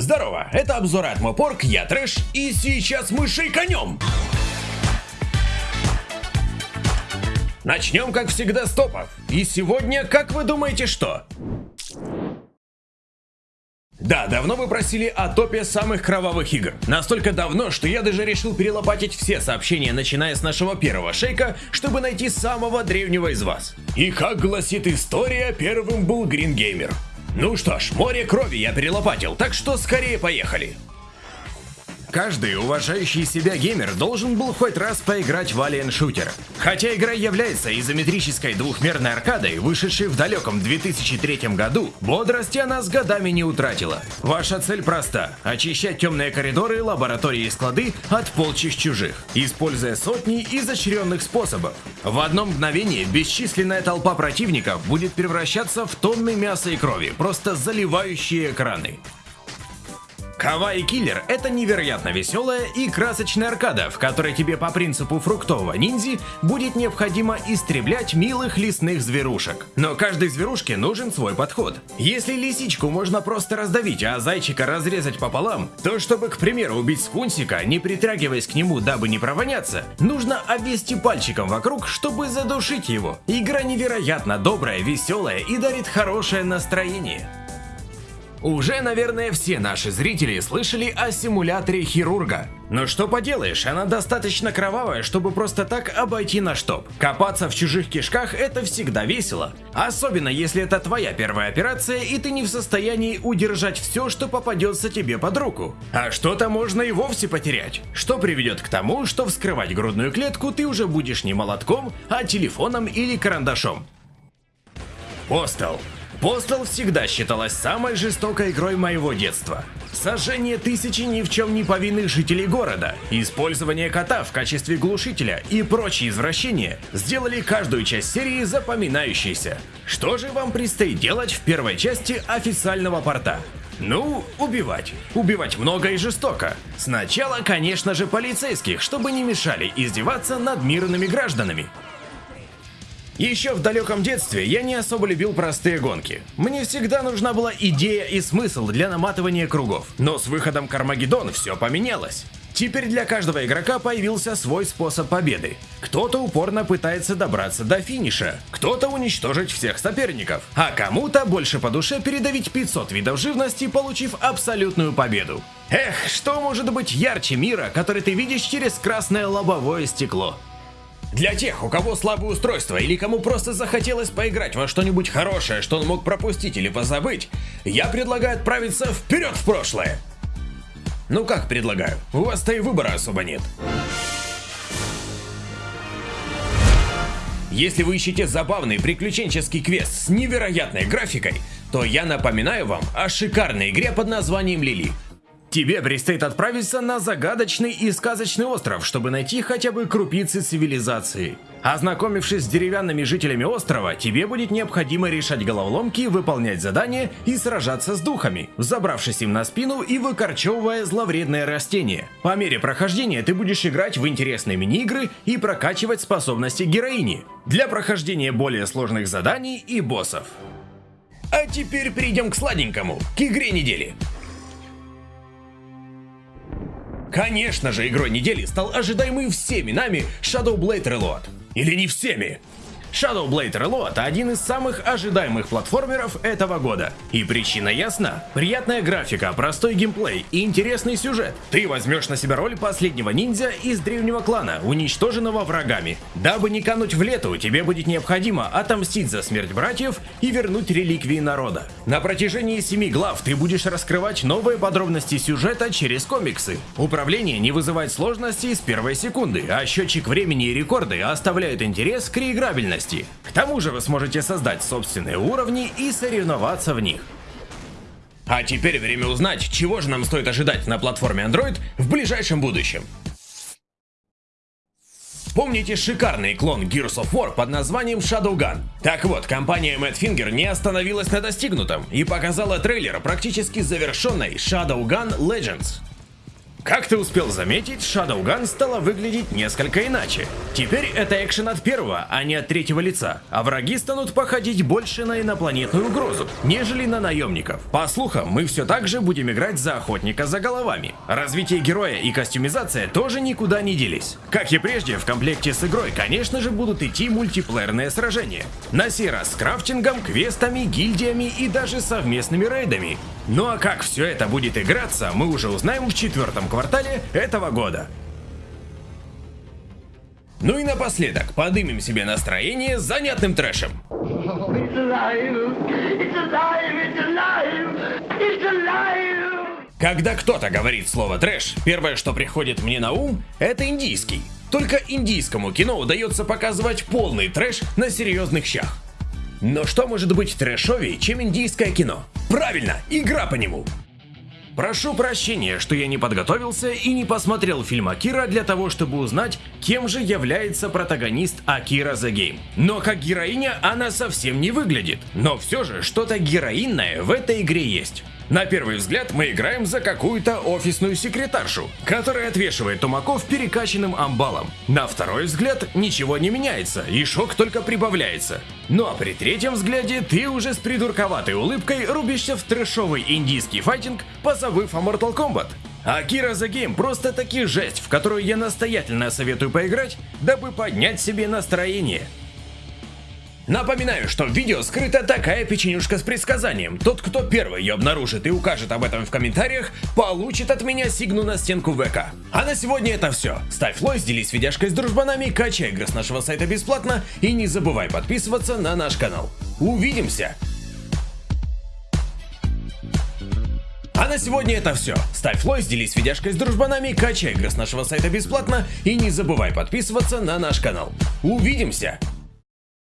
Здорово, это обзор от Мопорг, я Трэш, и сейчас мы шейканем! Начнем, как всегда, с топов. И сегодня, как вы думаете, что? Да, давно вы просили о топе самых кровавых игр. Настолько давно, что я даже решил перелопатить все сообщения, начиная с нашего первого шейка, чтобы найти самого древнего из вас. И как гласит история, первым был Грингеймер. Ну что ж, море крови я перелопатил, так что скорее поехали. Каждый уважающий себя геймер должен был хоть раз поиграть в Alien Shooter. Хотя игра является изометрической двухмерной аркадой, вышедшей в далеком 2003 году, бодрости она с годами не утратила. Ваша цель проста – очищать темные коридоры, лаборатории и склады от полчищ чужих, используя сотни изощренных способов. В одно мгновение бесчисленная толпа противников будет превращаться в тонны мяса и крови, просто заливающие экраны. Кавай Киллер — это невероятно веселая и красочная аркада, в которой тебе по принципу фруктового ниндзи будет необходимо истреблять милых лесных зверушек. Но каждой зверушке нужен свой подход. Если лисичку можно просто раздавить, а зайчика разрезать пополам, то чтобы, к примеру, убить скунсика, не притрагиваясь к нему, дабы не провоняться, нужно обвести пальчиком вокруг, чтобы задушить его. Игра невероятно добрая, веселая и дарит хорошее настроение. Уже, наверное, все наши зрители слышали о симуляторе хирурга. Но что поделаешь, она достаточно кровавая, чтобы просто так обойти наш топ. Копаться в чужих кишках это всегда весело. Особенно если это твоя первая операция и ты не в состоянии удержать все, что попадется тебе под руку. А что-то можно и вовсе потерять. Что приведет к тому, что вскрывать грудную клетку ты уже будешь не молотком, а телефоном или карандашом. Постал. Postal всегда считалась самой жестокой игрой моего детства. Сожжение тысячи ни в чем не повинных жителей города, использование кота в качестве глушителя и прочие извращения сделали каждую часть серии запоминающейся. Что же вам предстоит делать в первой части официального порта? Ну, убивать. Убивать много и жестоко. Сначала, конечно же, полицейских, чтобы не мешали издеваться над мирными гражданами. Еще в далеком детстве я не особо любил простые гонки. Мне всегда нужна была идея и смысл для наматывания кругов. Но с выходом Кармагеддон все поменялось. Теперь для каждого игрока появился свой способ победы. Кто-то упорно пытается добраться до финиша, кто-то уничтожить всех соперников, а кому-то больше по душе передавить 500 видов живности, получив абсолютную победу. Эх, что может быть ярче мира, который ты видишь через красное лобовое стекло? Для тех, у кого слабое устройство или кому просто захотелось поиграть во что-нибудь хорошее, что он мог пропустить или позабыть, я предлагаю отправиться вперед в прошлое. Ну как предлагаю, у вас-то и выбора особо нет. Если вы ищете забавный приключенческий квест с невероятной графикой, то я напоминаю вам о шикарной игре под названием Лили. Тебе предстоит отправиться на загадочный и сказочный остров, чтобы найти хотя бы крупицы цивилизации. Ознакомившись с деревянными жителями острова, тебе будет необходимо решать головоломки, выполнять задания и сражаться с духами, забравшись им на спину и выкорчевывая зловредные растения. По мере прохождения ты будешь играть в интересные мини-игры и прокачивать способности героини для прохождения более сложных заданий и боссов. А теперь перейдем к сладенькому, к игре недели. Конечно же, игрой недели стал ожидаемый всеми нами Shadow Blade Reload. Или не всеми. Shadow Blade Reload – один из самых ожидаемых платформеров этого года. И причина ясна. Приятная графика, простой геймплей и интересный сюжет. Ты возьмешь на себя роль последнего ниндзя из древнего клана, уничтоженного врагами. Дабы не кануть в лету, тебе будет необходимо отомстить за смерть братьев и вернуть реликвии народа. На протяжении семи глав ты будешь раскрывать новые подробности сюжета через комиксы. Управление не вызывает сложностей с первой секунды, а счетчик времени и рекорды оставляют интерес к реиграбельности сложности. К тому же вы сможете создать собственные уровни и соревноваться в них. А теперь время узнать, чего же нам стоит ожидать на платформе Android в ближайшем будущем. Помните шикарный клон Gears of War под названием Shadowgun? Так вот, компания Madfinger не остановилась на достигнутом и показала трейлер практически завершенной Shadowgun Legends. Как ты успел заметить, Shadowgun стала выглядеть несколько иначе. Теперь это экшен от первого, а не от третьего лица, а враги станут походить больше на инопланетную угрозу, нежели на наемников. По слухам, мы все так же будем играть за охотника за головами. Развитие героя и костюмизация тоже никуда не делись. Как и прежде, в комплекте с игрой, конечно же, будут идти мультиплеерные сражения. На сей раз с крафтингом, квестами, гильдиями и даже совместными рейдами. Ну а как все это будет играться, мы уже узнаем в четвертом квартале этого года. Ну и напоследок, подымем себе настроение занятным трэшем. Когда кто-то говорит слово трэш, первое, что приходит мне на ум, это индийский. Только индийскому кино удается показывать полный трэш на серьезных щах. Но что может быть трэшовее, чем индийское кино? Правильно, игра по нему. Прошу прощения, что я не подготовился и не посмотрел фильм Акира для того, чтобы узнать, кем же является протагонист Акира The Game. Но как героиня она совсем не выглядит, но все же что-то героинное в этой игре есть. На первый взгляд мы играем за какую-то офисную секретаршу, которая отвешивает тумаков перекачанным амбалом. На второй взгляд ничего не меняется, и шок только прибавляется. Ну а при третьем взгляде ты уже с придурковатой улыбкой рубишься в трэшовый индийский файтинг, позабыв о Mortal Kombat. Акира The Game просто таки жесть, в которую я настоятельно советую поиграть, дабы поднять себе настроение. Напоминаю, что в видео скрыта такая печенюшка с предсказанием. Тот, кто первый ее обнаружит и укажет об этом в комментариях, получит от меня сигну на стенку ВК. А на сегодня это все. Ставь лайк, делись видяшкой с дружбанами, качай игры с нашего сайта бесплатно и не забывай подписываться на наш канал. Увидимся! А на сегодня это все. Ставь лайк, делись видяшкой с дружбанами, качай игры с нашего сайта бесплатно и не забывай подписываться на наш канал. Увидимся!